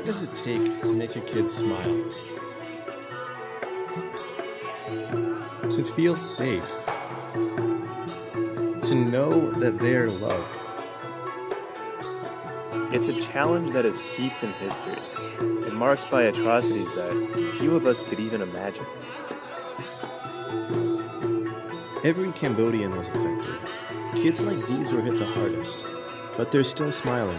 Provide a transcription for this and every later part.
What does it take to make a kid smile? To feel safe. To know that they are loved. It's a challenge that is steeped in history and marked by atrocities that few of us could even imagine. Every Cambodian was affected. Kids like these were hit the hardest, but they're still smiling.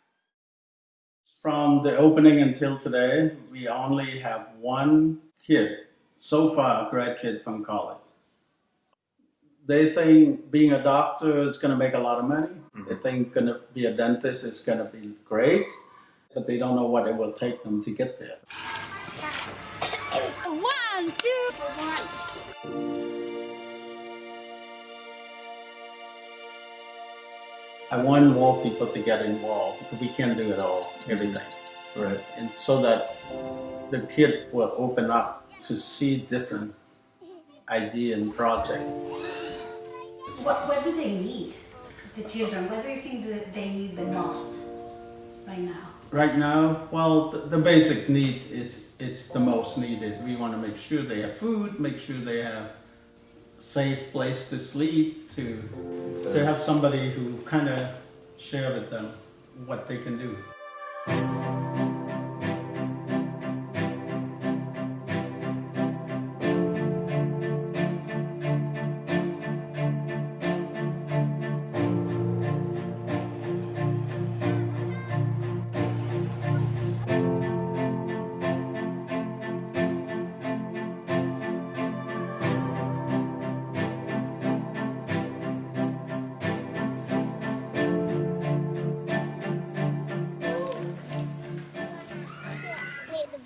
From the opening until today, we only have one kid so far graduate from college. They think being a doctor is going to make a lot of money. Mm-hmm. They think going to be a dentist is going to be great, but they don't know what it will take them to get there. One, two, one. I want more people to get involved because we can't do it all, everything. Right. And so that the kid will open up to see different idea and project. What, what do they need, the children? What do you think that they need the most right now? Right now, well, the, the basic need is it's the most needed. We want to make sure they have food, make sure they have safe place to sleep, to, so, to have somebody who kind of share with them what they can do.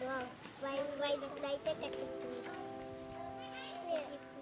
Why, why don't they take it? Yeah.